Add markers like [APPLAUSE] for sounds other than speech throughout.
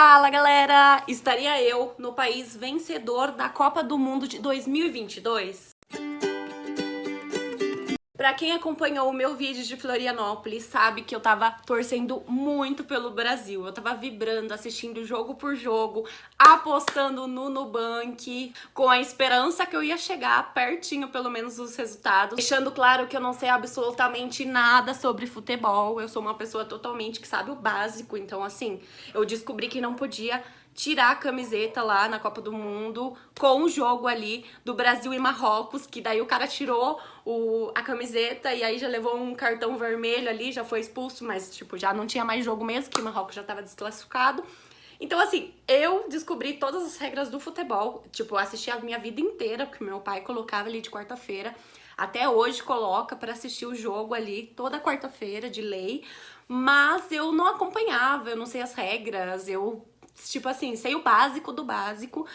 Fala galera! Estaria eu no país vencedor da Copa do Mundo de 2022? Pra quem acompanhou o meu vídeo de Florianópolis, sabe que eu tava torcendo muito pelo Brasil. Eu tava vibrando, assistindo jogo por jogo, apostando no Nubank, com a esperança que eu ia chegar pertinho, pelo menos, dos resultados. Deixando claro que eu não sei absolutamente nada sobre futebol. Eu sou uma pessoa totalmente que sabe o básico, então, assim, eu descobri que não podia tirar a camiseta lá na Copa do Mundo com o jogo ali do Brasil e Marrocos, que daí o cara tirou o, a camiseta e aí já levou um cartão vermelho ali, já foi expulso, mas tipo, já não tinha mais jogo mesmo, que o Marrocos já tava desclassificado. Então, assim, eu descobri todas as regras do futebol. Tipo, assisti a minha vida inteira, porque meu pai colocava ali de quarta-feira. Até hoje coloca para assistir o jogo ali toda quarta-feira, de lei. Mas eu não acompanhava, eu não sei as regras, eu tipo assim, sei o básico do básico,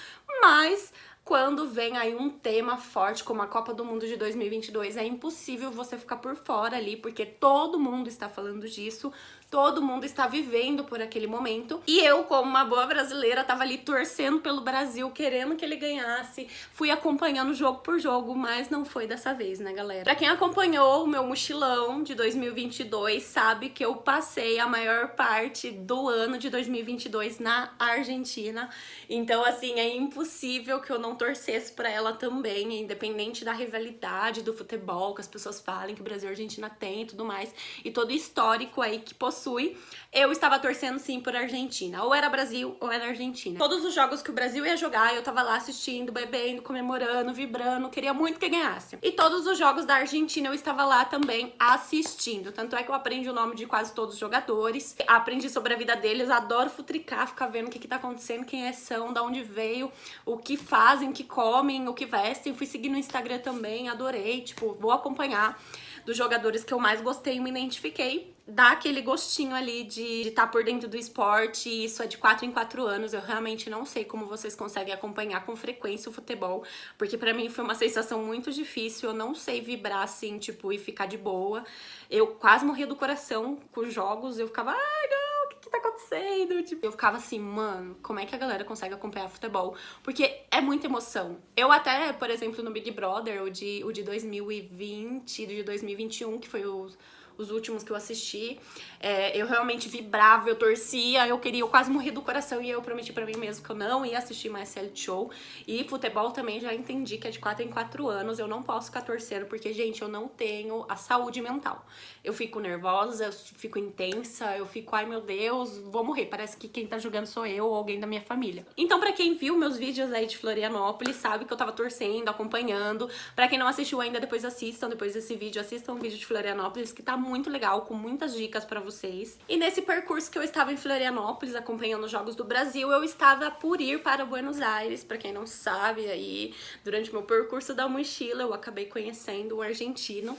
mas quando vem aí um tema forte como a Copa do Mundo de 2022, é impossível você ficar por fora ali, porque todo mundo está falando disso, todo mundo está vivendo por aquele momento. E eu, como uma boa brasileira, tava ali torcendo pelo Brasil, querendo que ele ganhasse. Fui acompanhando jogo por jogo, mas não foi dessa vez, né, galera? Pra quem acompanhou o meu mochilão de 2022, sabe que eu passei a maior parte do ano de 2022 na Argentina. Então, assim, é impossível que eu não torcesse pra ela também, independente da rivalidade do futebol, que as pessoas falem que o Brasil e a Argentina tem e tudo mais, e todo o histórico aí que possui possui, eu estava torcendo sim por Argentina. Ou era Brasil ou era Argentina. Todos os jogos que o Brasil ia jogar, eu tava lá assistindo, bebendo, comemorando, vibrando, queria muito que ganhasse. E todos os jogos da Argentina eu estava lá também assistindo. Tanto é que eu aprendi o nome de quase todos os jogadores, aprendi sobre a vida deles, adoro futricar, ficar vendo o que que tá acontecendo, quem é são, da onde veio, o que fazem, o que comem, o que vestem. Fui seguir no Instagram também, adorei, tipo, vou acompanhar dos jogadores que eu mais gostei e me identifiquei, dá aquele gostinho ali de estar tá por dentro do esporte, isso é de 4 em 4 anos, eu realmente não sei como vocês conseguem acompanhar com frequência o futebol, porque pra mim foi uma sensação muito difícil, eu não sei vibrar assim, tipo, e ficar de boa, eu quase morria do coração com os jogos, eu ficava, ai não, tá acontecendo? Tipo, eu ficava assim, mano, como é que a galera consegue acompanhar futebol? Porque é muita emoção. Eu até, por exemplo, no Big Brother, o de, o de 2020, de 2021, que foi o os últimos que eu assisti, é, eu realmente vibrava, eu torcia, eu queria, eu quase morri do coração e eu prometi pra mim mesmo que eu não ia assistir mais reality show. E futebol também já entendi que é de 4 em 4 anos, eu não posso ficar torcendo, porque, gente, eu não tenho a saúde mental. Eu fico nervosa, eu fico intensa, eu fico, ai meu Deus, vou morrer, parece que quem tá jogando sou eu ou alguém da minha família. Então, pra quem viu meus vídeos aí de Florianópolis, sabe que eu tava torcendo, acompanhando. Pra quem não assistiu ainda, depois assistam, depois desse vídeo, assistam o vídeo de Florianópolis, que tá muito legal, com muitas dicas pra vocês. E nesse percurso que eu estava em Florianópolis, acompanhando os Jogos do Brasil, eu estava por ir para Buenos Aires, pra quem não sabe, aí durante meu percurso da mochila eu acabei conhecendo um argentino.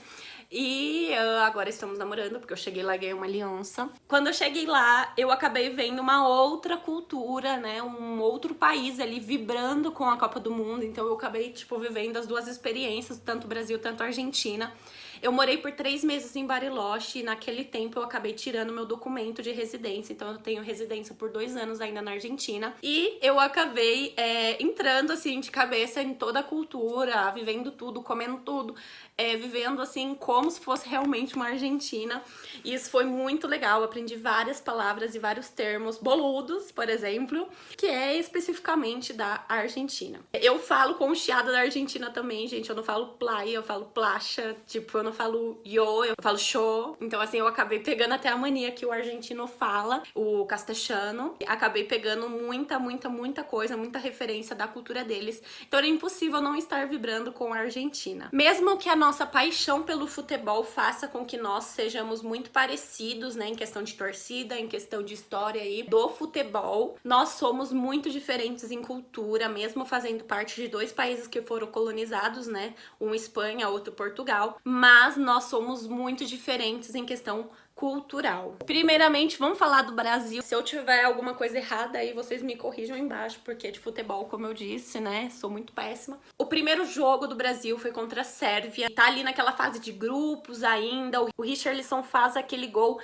E uh, agora estamos namorando, porque eu cheguei lá e ganhei uma aliança. Quando eu cheguei lá, eu acabei vendo uma outra cultura, né? Um outro país ali vibrando com a Copa do Mundo. Então eu acabei, tipo, vivendo as duas experiências, tanto Brasil, tanto Argentina. Eu morei por três meses em Bariloche e naquele tempo eu acabei tirando meu documento de residência, então eu tenho residência por dois anos ainda na Argentina. E eu acabei é, entrando assim de cabeça em toda a cultura, vivendo tudo, comendo tudo, é, vivendo assim como se fosse realmente uma argentina. E isso foi muito legal, eu aprendi várias palavras e vários termos boludos, por exemplo, que é especificamente da Argentina. Eu falo com o chiado da Argentina também, gente, eu não falo playa, eu falo placha, tipo, eu não falo yo, eu falo show. Então, assim, eu acabei pegando até a mania que o argentino fala, o castelhano. Acabei pegando muita, muita, muita coisa, muita referência da cultura deles. Então, era impossível não estar vibrando com a Argentina. Mesmo que a nossa paixão pelo futebol faça com que nós sejamos muito parecidos, né, em questão de torcida, em questão de história aí do futebol, nós somos muito diferentes em cultura, mesmo fazendo parte de dois países que foram colonizados, né, um Espanha, outro Portugal, mas nós somos muito diferentes em questão cultural. Primeiramente, vamos falar do Brasil. Se eu tiver alguma coisa errada aí, vocês me corrijam embaixo, porque de futebol, como eu disse, né, sou muito péssima. O primeiro jogo do Brasil foi contra a Sérvia. Tá ali naquela fase de grupos ainda. O Richarlison faz aquele gol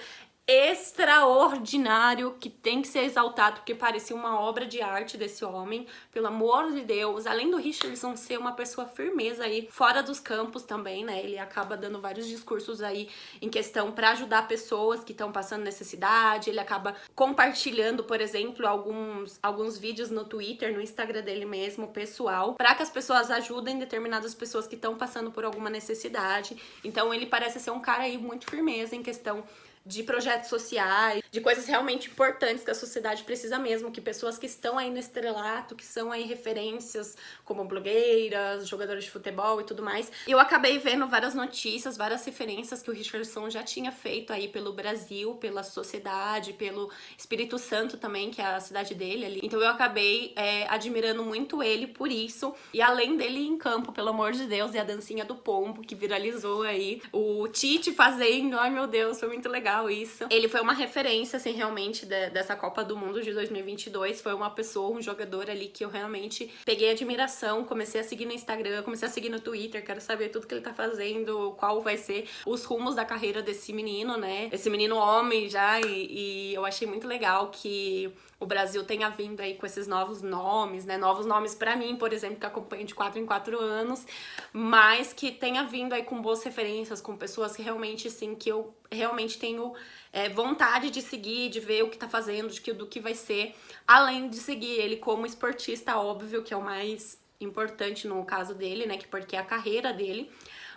extraordinário que tem que ser exaltado, porque parecia uma obra de arte desse homem, pelo amor de Deus. Além do Richardson ser uma pessoa firmeza aí, fora dos campos também, né? Ele acaba dando vários discursos aí em questão para ajudar pessoas que estão passando necessidade, ele acaba compartilhando, por exemplo, alguns, alguns vídeos no Twitter, no Instagram dele mesmo, pessoal, para que as pessoas ajudem determinadas pessoas que estão passando por alguma necessidade. Então ele parece ser um cara aí muito firmeza em questão de projetos sociais, de coisas realmente importantes que a sociedade precisa mesmo, que pessoas que estão aí no estrelato, que são aí referências como blogueiras, jogadores de futebol e tudo mais. Eu acabei vendo várias notícias, várias referências que o Richardson já tinha feito aí pelo Brasil, pela sociedade, pelo Espírito Santo também, que é a cidade dele ali. Então eu acabei é, admirando muito ele por isso. E além dele em campo, pelo amor de Deus, e a dancinha do pombo que viralizou aí, o Tite fazendo, ai meu Deus, foi muito legal legal isso. Ele foi uma referência, assim, realmente de, dessa Copa do Mundo de 2022. Foi uma pessoa, um jogador ali que eu realmente peguei admiração, comecei a seguir no Instagram, comecei a seguir no Twitter, quero saber tudo que ele tá fazendo, qual vai ser os rumos da carreira desse menino, né? Esse menino homem já, e, e eu achei muito legal que o Brasil tenha vindo aí com esses novos nomes, né? Novos nomes para mim, por exemplo, que acompanho de 4 em 4 anos, mas que tenha vindo aí com boas referências, com pessoas que realmente, sim, que eu realmente tenho é, vontade de seguir, de ver o que tá fazendo, de que, do que vai ser, além de seguir ele como esportista, óbvio, que é o mais importante no caso dele, né, que porque é a carreira dele,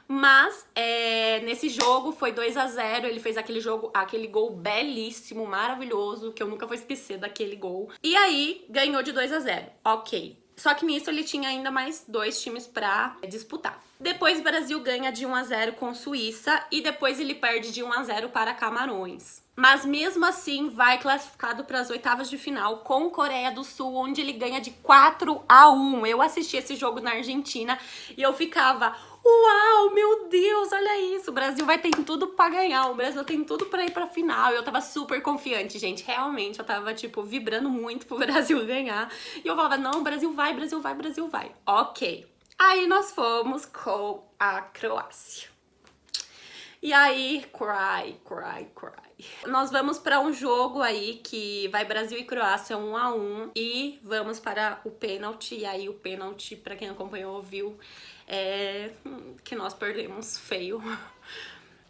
mas é, nesse jogo foi 2 a 0 ele fez aquele jogo, aquele gol belíssimo, maravilhoso, que eu nunca vou esquecer daquele gol. E aí ganhou de 2 a 0 ok. Só que nisso ele tinha ainda mais dois times pra disputar. Depois o Brasil ganha de 1 a 0 com Suíça e depois ele perde de 1 a 0 para Camarões. Mas mesmo assim vai classificado para as oitavas de final com Coreia do Sul, onde ele ganha de 4 a 1. Eu assisti esse jogo na Argentina e eu ficava, Uau, meu Deus, olha isso. O Brasil vai ter tudo pra ganhar. O Brasil tem tudo pra ir pra final. Eu tava super confiante, gente. Realmente, eu tava, tipo, vibrando muito pro [LAUGHS] Brasil ganhar. E eu falava, não, Brasil vai, Brasil vai, Brasil vai. Ok. Aí nós fomos com a Croácia. E aí, cry, cry, cry. Nós vamos para um jogo aí que vai Brasil e Croácia um a um e vamos para o pênalti. E aí o pênalti, para quem acompanhou, viu, é, que nós perdemos feio.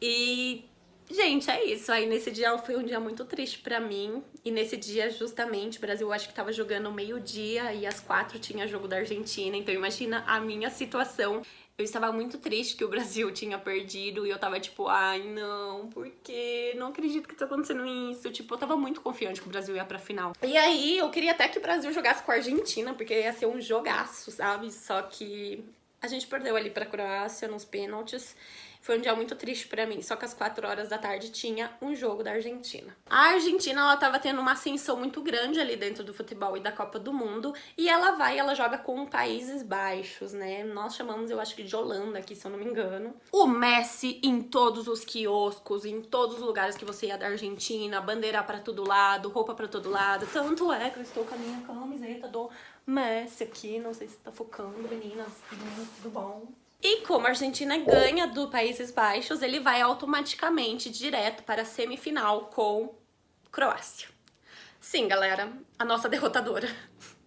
E, gente, é isso. Aí nesse dia foi um dia muito triste pra mim. E nesse dia, justamente, o Brasil acho que tava jogando meio-dia e às quatro tinha jogo da Argentina. Então imagina a minha situação. Eu estava muito triste que o Brasil [LAUGHS] tinha perdido e eu tava tipo, ai não, por quê? Não acredito que tá acontecendo isso. Tipo, eu tava muito confiante que o Brasil ia pra final. E aí, eu queria até que o Brasil jogasse com a Argentina, porque ia ser um jogaço, sabe? Só que a gente perdeu ali pra Croácia nos pênaltis. Foi um dia muito triste pra mim, só que às 4 horas da tarde tinha um jogo da Argentina. A Argentina, ela tava tendo uma ascensão muito grande ali dentro do futebol e da Copa do Mundo, e ela vai, ela joga com Países Baixos, né? Nós chamamos, eu acho que de Holanda aqui, se eu não me engano. O Messi em todos os quioscos, em todos os lugares que você ia da Argentina, bandeira pra todo lado, roupa pra todo lado. Tanto é que eu estou com a minha camiseta do Messi aqui, não sei se tá focando, meninas, tudo bom? E como a Argentina ganha do Países Baixos, ele vai automaticamente direto para a semifinal com Croácia. Sim, galera, a nossa derrotadora.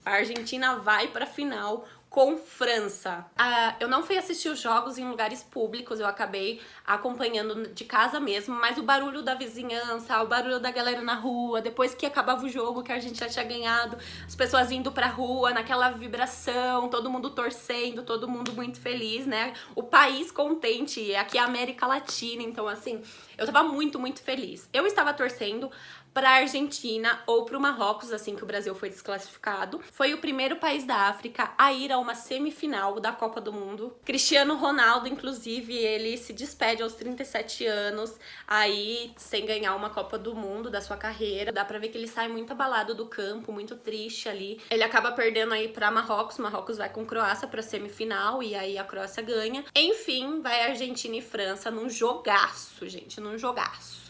A Argentina vai para a final com França. Ah, eu não fui assistir os jogos em lugares públicos, eu acabei acompanhando de casa mesmo, mas o barulho da vizinhança, o barulho da galera na rua, depois que acabava o jogo, que a gente já tinha ganhado, as pessoas indo pra rua, naquela vibração, todo mundo torcendo, todo mundo muito feliz, né? O país contente, aqui é a América Latina, então assim, eu tava muito, muito feliz. Eu estava torcendo para a Argentina ou para o Marrocos, assim que o Brasil foi desclassificado. Foi o primeiro país da África a ir a uma semifinal da Copa do Mundo. Cristiano Ronaldo, inclusive, ele se despede aos 37 anos, aí sem ganhar uma Copa do Mundo da sua carreira. Dá pra ver que ele sai muito abalado do campo, muito triste ali. Ele acaba perdendo aí para Marrocos, Marrocos vai com Croácia para semifinal e aí a Croácia ganha. Enfim, vai Argentina e França num jogaço, gente, num jogaço.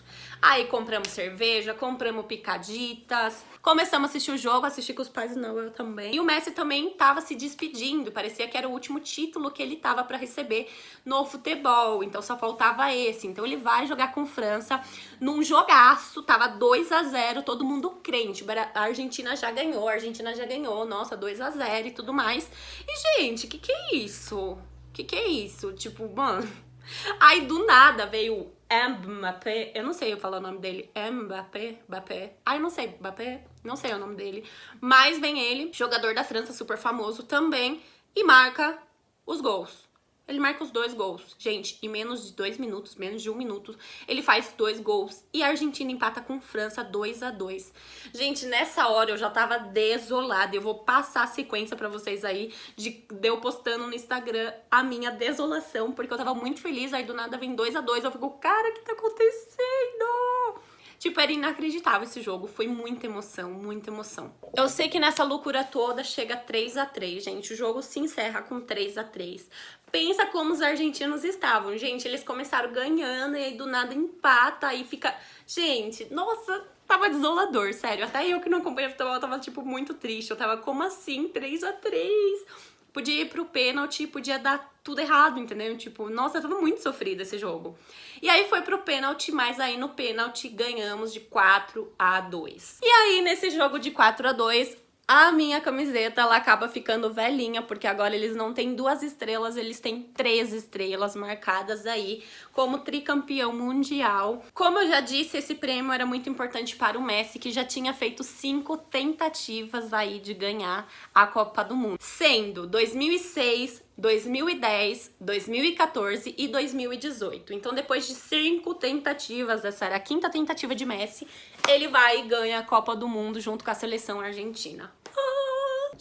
Aí compramos cerveja, compramos picaditas, Começamos a assistir o jogo, assisti com os pais, não, eu também. E o Messi também tava se despedindo, parecia que era o último título que ele tava para receber no futebol, então só faltava esse. Então ele vai jogar com França num jogaço, tava 2 a 0 todo mundo crente. A Argentina já ganhou, a Argentina já ganhou, nossa, 2 a 0 e tudo mais. E, gente, que que é isso? Que que é isso? Tipo, mano... [LAUGHS] Aí, do nada, veio Mbappé, eu não sei eu falar o nome dele, Mbappé, Mbappé, ai não sei, Mbappé, não sei o nome dele, mas vem ele, jogador da França, super famoso também, e marca os gols. Ele marca os dois gols. Gente, em menos de dois minutos, menos de um minuto, ele faz dois gols. E a Argentina empata com França 2 a 2 Gente, nessa hora eu já tava desolada. Eu vou passar a sequência pra vocês aí de, de eu postando no Instagram a minha desolação, porque eu tava muito feliz. Aí do nada vem 2 a 2 Eu fico, cara, o que tá acontecendo? Tipo, era inacreditável esse jogo, foi muita emoção, muita emoção. Eu sei que nessa loucura toda chega 3 a 3 gente, o jogo se encerra com 3 a 3 Pensa como os argentinos estavam, gente, eles começaram ganhando e aí do nada empata, aí fica... Gente, nossa, tava desolador, sério, até eu que não acompanho futebol tava, tipo, muito triste, eu tava, como assim, 3 a 3 Podia ir pro pênalti, podia dar tudo errado, entendeu? Tipo, nossa, tava muito sofrido esse jogo. E aí foi pro pênalti, mas aí no pênalti ganhamos de 4 a 2. E aí nesse jogo de 4 a 2, a minha camiseta, ela acaba ficando velhinha, porque agora eles não têm duas estrelas, eles têm três estrelas marcadas aí como tricampeão mundial. Como eu já disse, esse prêmio era muito importante para o Messi, que já tinha feito cinco tentativas aí de ganhar a Copa do Mundo, sendo 2006, 2010, 2014 e 2018. Então, depois de cinco tentativas, essa era a quinta tentativa de Messi, ele vai e ganha a Copa do Mundo junto com a seleção argentina.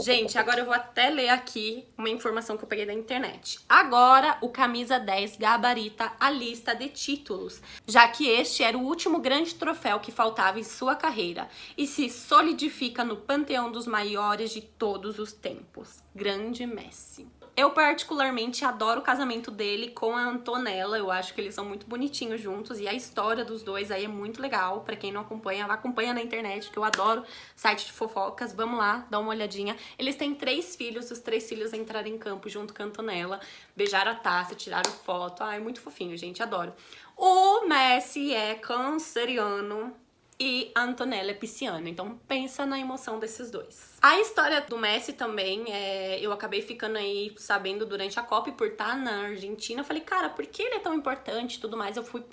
Gente, agora eu vou até ler aqui uma informação que eu peguei da internet. Agora, o Camisa 10 gabarita a lista de títulos, já que este era o último grande troféu que faltava em sua carreira e se solidifica no panteão dos maiores de todos os tempos. Grande Messi. Eu particularmente adoro o casamento dele com a Antonella, eu acho que eles são muito bonitinhos juntos. E a história dos dois aí é muito legal, pra quem não acompanha, acompanha na internet, que eu adoro site de fofocas, vamos lá, dá uma olhadinha. Eles têm três filhos, os três filhos entraram em campo junto com a Antonella, beijaram a taça, tiraram foto, ai, muito fofinho, gente, adoro. O Messi é canceriano, e Antonella pisciana. Então pensa na emoção desses dois. A história do Messi também, é, eu acabei ficando aí sabendo durante a Copa e por estar na Argentina, eu falei, cara, por que ele é tão importante e tudo mais? Eu fui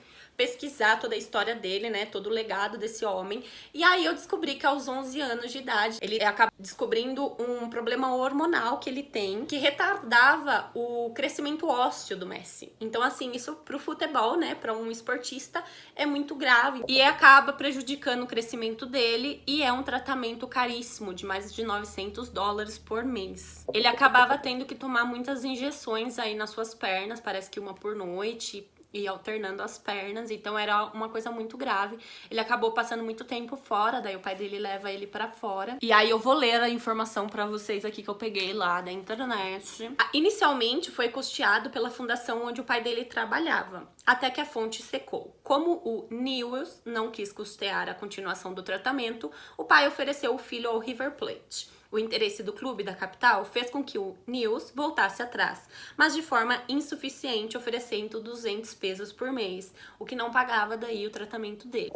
pesquisar toda a história dele, né, todo o legado desse homem. E aí eu descobri que aos 11 anos de idade, ele acaba descobrindo um problema hormonal que ele tem, que retardava o crescimento ósseo do Messi. Então assim, isso pro futebol, né, para um esportista é muito grave e acaba prejudicando o crescimento dele e é um tratamento caríssimo, de mais de 900 dólares por mês. Ele acabava tendo que tomar muitas injeções aí nas suas pernas, parece que uma por noite, e alternando as pernas, então era uma coisa muito grave. Ele acabou passando muito tempo fora, daí o pai dele leva ele para fora. E aí eu vou ler a informação para vocês aqui que eu peguei lá da internet. Ah, inicialmente foi custeado pela fundação onde o pai dele trabalhava, até que a fonte secou. Como o Newells não quis custear a continuação do tratamento, o pai ofereceu o filho ao River Plate. O interesse do clube da capital fez com que o News voltasse atrás, mas de forma insuficiente, oferecendo 200 pesos por mês, o que não pagava daí o tratamento dele.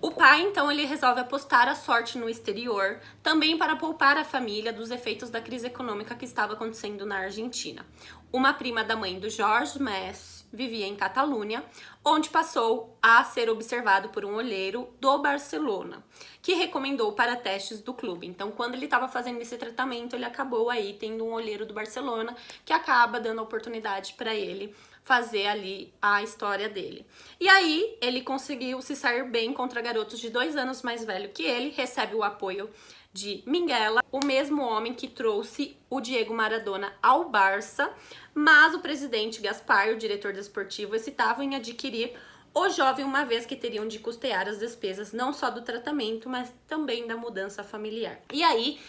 O pai, então, ele resolve apostar a sorte no exterior, também para poupar a família dos efeitos da crise econômica que estava acontecendo na Argentina. Uma prima da mãe do Jorge Messi vivia em Catalunha, onde passou a ser observado por um olheiro do Barcelona, que recomendou para testes do clube. Então, quando ele estava fazendo esse tratamento, ele acabou aí tendo um olheiro do Barcelona que acaba dando a oportunidade para ele fazer ali a história dele. E aí, ele conseguiu se sair bem contra garotos de dois anos mais velho que ele, recebe o apoio de Minguela, o mesmo homem que trouxe o Diego Maradona ao Barça, mas o presidente Gaspar, o diretor desportivo, excitava em adquirir o jovem uma vez que teriam de custear as despesas não só do tratamento, mas também da mudança familiar. E aí,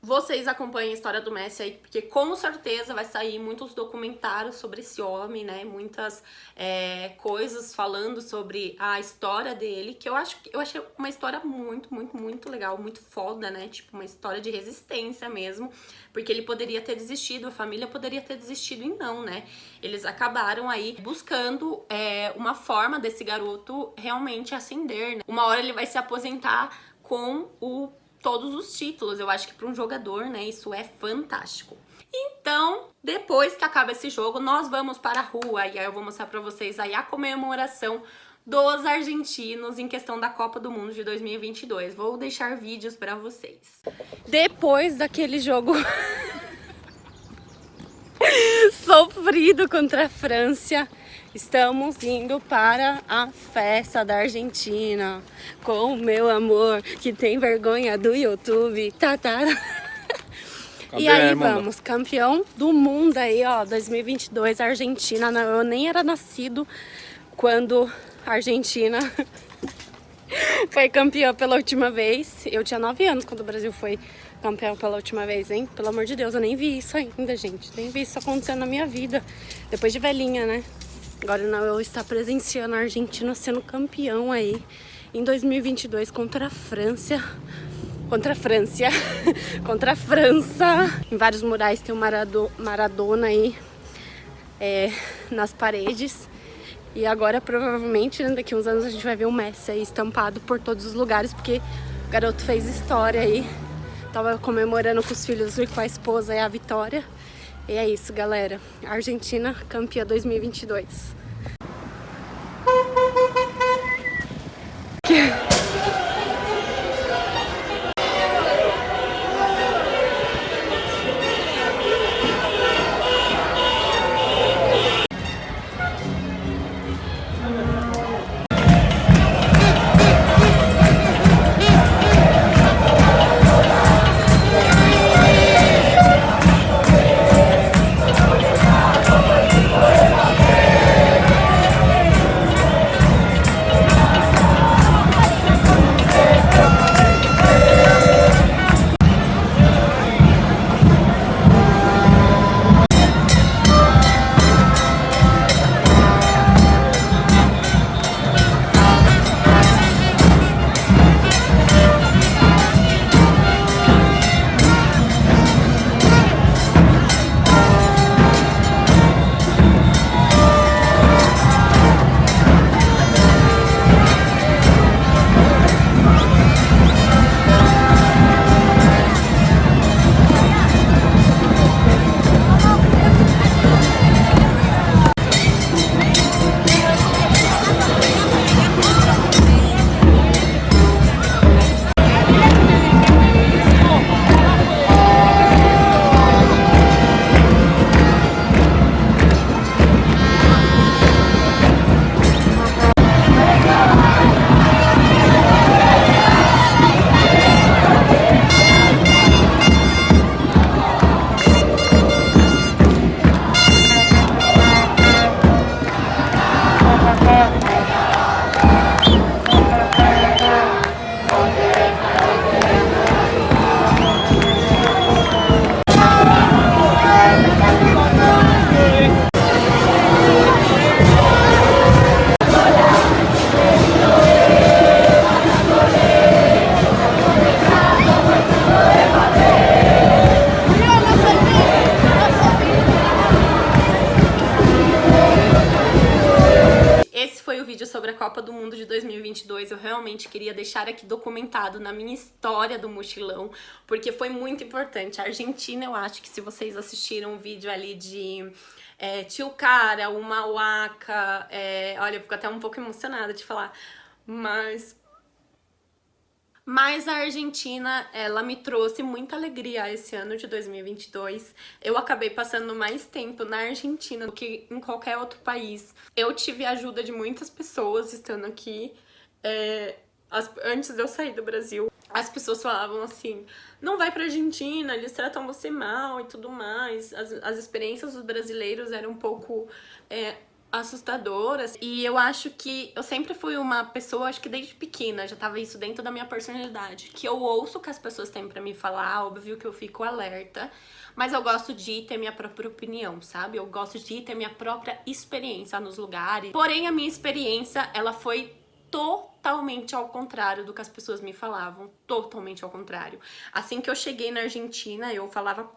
vocês acompanhem a história do Messi aí, porque com certeza vai sair muitos documentários sobre esse homem, né? Muitas é, coisas falando sobre a história dele, que eu acho que eu achei uma história muito, muito, muito legal, muito foda, né? Tipo, uma história de resistência mesmo, porque ele poderia ter desistido, a família poderia ter desistido e não, né? Eles acabaram aí buscando é, uma forma desse garoto realmente ascender, né? Uma hora ele vai se aposentar com o todos os títulos. Eu acho que para um jogador, né, isso é fantástico. Então, depois que acaba esse jogo, nós vamos para a rua e aí eu vou mostrar para vocês aí a comemoração dos argentinos em questão da Copa do Mundo de 2022. Vou deixar vídeos para vocês. Depois daquele jogo [LAUGHS] sofrido contra a França, Estamos indo para a festa da Argentina com o meu amor que tem vergonha do YouTube. Tá, tá. e aí vamos, campeão do mundo aí, ó, 2022, Argentina. Eu nem era nascido quando a Argentina [LAUGHS] foi campeã pela última vez. Eu tinha 9 anos quando o Brasil foi campeão pela última vez, hein? Pelo amor de Deus, eu nem vi isso ainda, gente. Nem vi isso acontecendo na minha vida. Depois de velhinha, né? Agora não, eu estar presenciando a Argentina sendo campeão aí em 2022 contra a França. Contra a França. [LAUGHS] contra a França. Em vários murais tem o Marado, Maradona aí é, nas paredes. E agora, provavelmente, né, daqui uns anos a gente vai ver o Messi aí estampado por todos os lugares, porque o garoto fez história aí. Tava comemorando com os filhos e com a esposa aí a vitória. E é isso, galera. Argentina campeã 2022. Deixar aqui documentado na minha história do mochilão, porque foi muito importante. A Argentina, eu acho que se vocês assistiram o vídeo ali de é, Tio Cara, o Mauaca, é, olha, eu fico até um pouco emocionada de falar, mas mas a Argentina, ela me trouxe muita alegria esse ano de 2022. Eu acabei passando mais tempo na Argentina do que em qualquer outro país. Eu tive a ajuda de muitas pessoas estando aqui. É, as, antes de eu sair do Brasil, as pessoas falavam assim, não vai pra Argentina, eles tratam você mal e tudo mais. As, as experiências dos brasileiros eram um pouco... É, assustadoras e eu acho que eu sempre fui uma pessoa, acho que desde pequena já tava isso dentro da minha personalidade, que eu ouço o que as pessoas têm para me falar, óbvio que eu fico alerta, mas eu gosto de ter minha própria opinião, sabe? Eu gosto de ter minha própria experiência nos lugares. Porém, a minha experiência, ela foi totalmente ao contrário do que as pessoas me falavam, totalmente ao contrário. Assim que eu cheguei na Argentina, eu falava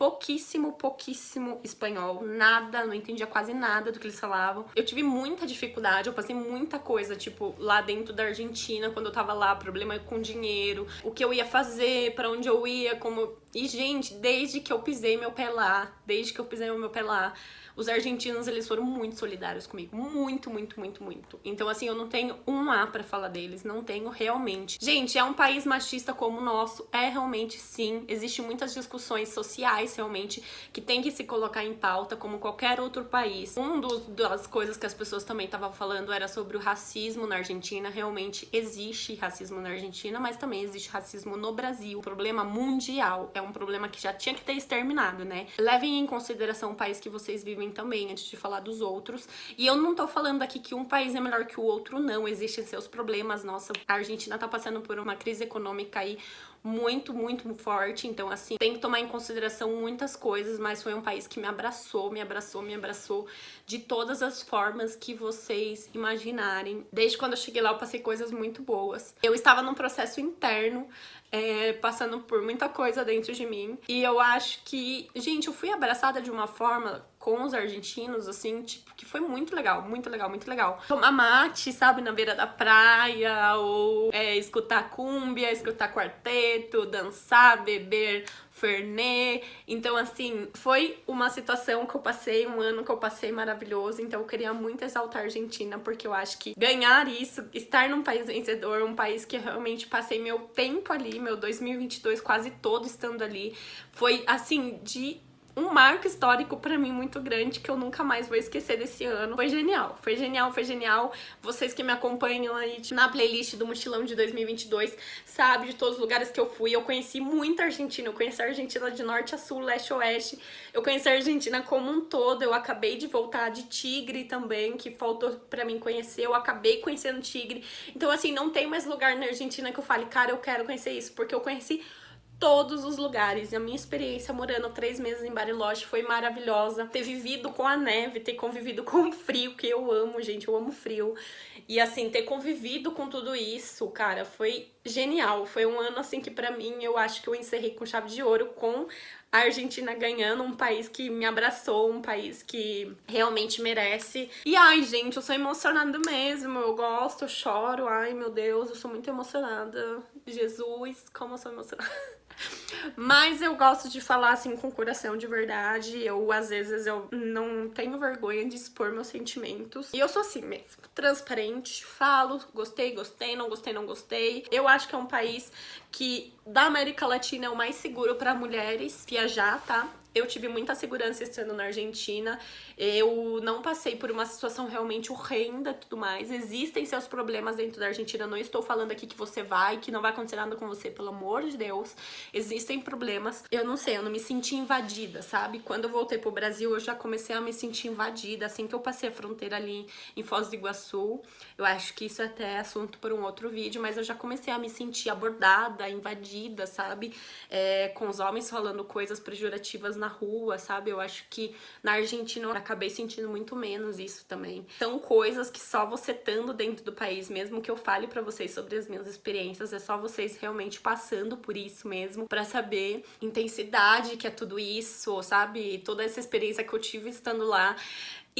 pouquíssimo, pouquíssimo espanhol, nada, não entendia quase nada do que eles falavam. Eu tive muita dificuldade, eu passei muita coisa, tipo, lá dentro da Argentina, quando eu tava lá, problema com dinheiro, o que eu ia fazer, para onde eu ia, como... E, gente, desde que eu pisei meu pé lá, desde que eu pisei meu pé lá, os argentinos, eles foram muito solidários comigo. Muito, muito, muito, muito. Então, assim, eu não tenho um A pra falar deles. Não tenho realmente. Gente, é um país machista como o nosso. É realmente, sim. Existem muitas discussões sociais, realmente, que tem que se colocar em pauta, como qualquer outro país. Um das coisas que as pessoas também estavam falando era sobre o racismo na Argentina. Realmente existe racismo na Argentina, mas também existe racismo no Brasil. O problema mundial é um problema que já tinha que ter exterminado, né? Levem em consideração o país que vocês vivem também, antes de falar dos outros. E eu não tô falando aqui que um país é melhor que o outro, não. Existem seus problemas. Nossa, a Argentina tá passando por uma crise econômica aí muito, muito forte. Então, assim, tem que tomar em consideração muitas coisas, mas foi um país que me abraçou, me abraçou, me abraçou de todas as formas que vocês imaginarem. Desde quando eu cheguei lá, eu passei coisas muito boas. Eu estava num processo interno é, passando por muita coisa dentro de mim. E eu acho que, gente, eu fui abraçada de uma forma com os argentinos, assim, tipo, que foi muito legal, muito legal, muito legal. Tomar mate, sabe, na beira da praia, ou é, escutar cúmbia, escutar quarteto, dançar, beber Fernet. Então, assim, foi uma situação que eu passei, um ano que eu passei maravilhoso. Então, eu queria muito exaltar a Argentina, porque eu acho que ganhar isso, estar num país vencedor, um país que realmente passei meu tempo ali, meu 2022 quase todo estando ali, foi, assim, de um marco histórico para mim muito grande que eu nunca mais vou esquecer desse ano. Foi genial, foi genial, foi genial. Vocês que me acompanham aí na playlist do Mochilão de 2022 sabem de todos os lugares que eu fui. Eu conheci muita Argentina, eu conheci a Argentina de norte a sul, leste a oeste. Eu conheci a Argentina como um todo. Eu acabei de voltar de Tigre também, que faltou para mim conhecer. Eu acabei conhecendo Tigre. Então assim, não tem mais lugar na Argentina que eu fale, cara, eu quero conhecer isso, porque eu conheci todos os lugares. E a minha experiência morando três meses em Bariloche foi maravilhosa. Ter vivido com a neve, ter convivido [LAUGHS] com o frio, que eu amo, gente, eu amo frio. E assim, ter convivido com tudo isso, cara, foi genial. Foi um ano assim que pra mim, eu acho que eu encerrei com chave de ouro com a Argentina ganhando, um país que me abraçou, um país que realmente merece. E ai, gente, eu sou emocionada mesmo, eu gosto, eu choro, ai meu Deus, eu sou muito emocionada. Jesus, como eu sou emocionada. [LAUGHS] Mas eu gosto de falar assim com o coração de verdade. Eu, às vezes, eu não tenho vergonha de expor meus sentimentos. E eu sou assim mesmo, transparente, falo, gostei, gostei, não gostei, não gostei. Eu acho que é um país que da América Latina é o mais seguro para mulheres viajar, tá? Eu tive muita segurança estando na Argentina, eu não passei por uma situação realmente horrenda e tudo mais. Existem seus problemas dentro da Argentina, não estou falando aqui que você vai, que não vai acontecer nada com você, pelo amor de Deus. Existem problemas. Eu não sei, eu não me senti invadida, sabe? Quando eu voltei pro Brasil, eu já comecei a me sentir invadida, assim que eu passei a fronteira ali em Foz do Iguaçu. Eu acho que isso é até assunto para um outro vídeo, mas eu já comecei a me sentir abordada, invadida, sabe? É, com os homens falando coisas pejorativas na rua, sabe? Eu acho que na Argentina eu acabei sentindo muito menos isso também. São coisas que só você estando dentro do país, mesmo que eu fale pra vocês sobre as minhas experiências, é só vocês realmente passando por isso mesmo, pra saber intensidade que é tudo isso, sabe? Toda essa experiência que eu tive estando lá.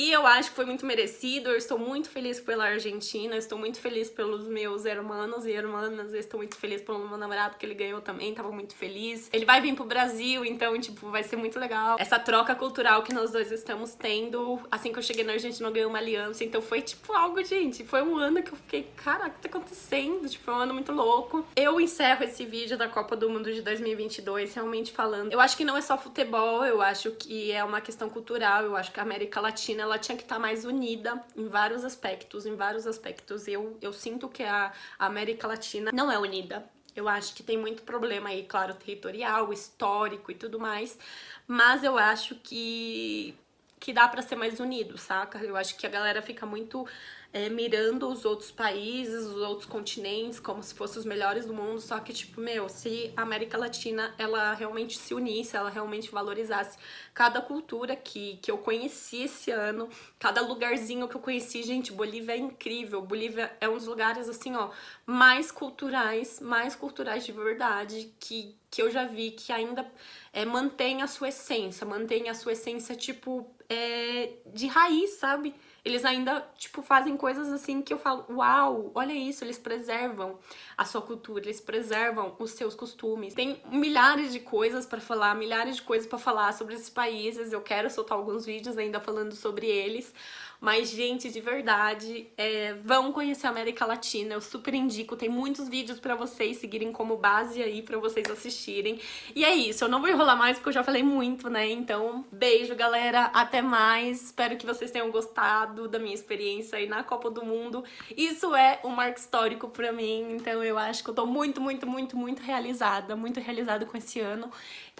E eu acho que foi muito merecido, eu estou muito feliz pela Argentina, estou muito feliz pelos meus hermanos e irmãs, estou muito feliz pelo meu namorado que ele ganhou também, tava muito feliz. Ele vai vir pro Brasil, então, tipo, vai ser muito legal. Essa troca cultural que nós dois estamos tendo, assim que eu cheguei na Argentina eu ganhei uma aliança, então foi, tipo, algo, gente, foi um ano que eu fiquei, caraca, o que tá acontecendo? Tipo, foi um ano muito louco. Eu encerro esse vídeo da Copa do Mundo de 2022 realmente falando, eu acho que não é só futebol, eu acho que é uma questão cultural, eu acho que a América Latina ela tinha que estar tá mais unida em vários aspectos, em vários aspectos. Eu, eu sinto que a, América Latina não é unida. Eu acho que tem muito problema aí, claro, territorial, histórico e tudo mais, mas eu acho que que dá pra ser mais unido, saca? Eu acho que a galera fica muito é, mirando os outros países, os outros continentes, como se fossem os melhores do mundo, só que, tipo, meu, se a América Latina, ela realmente se unisse, ela realmente valorizasse cada cultura que, que eu conheci esse ano, cada lugarzinho que eu conheci, gente, Bolívia é incrível, Bolívia é um dos lugares, assim, ó, mais culturais, mais culturais de verdade, que, que eu já vi, que ainda é, mantém a sua essência, mantém a sua essência, tipo, é, de raiz, sabe? Eles ainda, tipo, fazem coisas assim que eu falo, uau, olha isso, eles preservam a sua cultura, eles preservam os seus costumes. Tem milhares de coisas pra falar, milhares de coisas pra falar sobre esses países, eu quero soltar alguns vídeos ainda falando sobre eles, mas, gente, de verdade, é, vão conhecer a América Latina, eu super indico, tem muitos vídeos pra vocês seguirem como base aí, pra vocês assistirem. E é isso, eu não vou enrolar mais porque eu já falei muito, né? Então, beijo, galera, até mais, espero que vocês tenham gostado da minha experiência aí na Copa do Mundo. Isso é um marco histórico pra mim, então eu acho que eu tô muito, muito, muito, muito realizada, muito realizada com esse ano.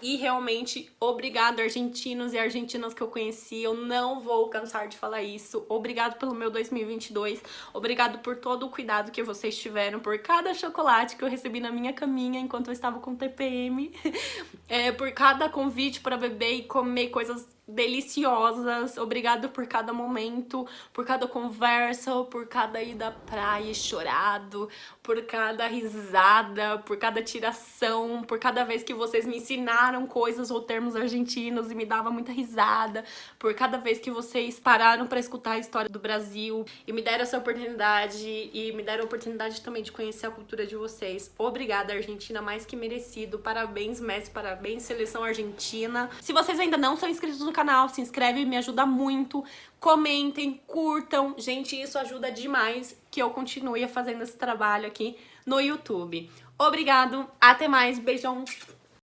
E realmente, obrigado argentinos e argentinas que eu conheci, eu não vou cansar de falar isso. Obrigado pelo meu 2022, obrigado por todo o cuidado que vocês tiveram, por cada chocolate que eu recebi na minha caminha enquanto eu estava com TPM, [LAUGHS] é, por cada convite para beber e comer coisas deliciosas. Obrigado por cada momento, por cada conversa, por cada ida à praia chorado, por cada risada, por cada tiração, por cada vez que vocês me ensinaram coisas ou termos argentinos e me dava muita risada, por cada vez que vocês pararam para escutar a história do Brasil e me deram essa oportunidade e me deram a oportunidade também de conhecer a cultura de vocês. Obrigada, Argentina, mais que merecido. Parabéns, Messi, parabéns, seleção argentina. Se vocês ainda não são inscritos no canal, se inscreve, me ajuda muito. Comentem, curtam. Gente, isso ajuda demais que eu continue fazendo esse trabalho aqui no YouTube. Obrigado, até mais, beijão!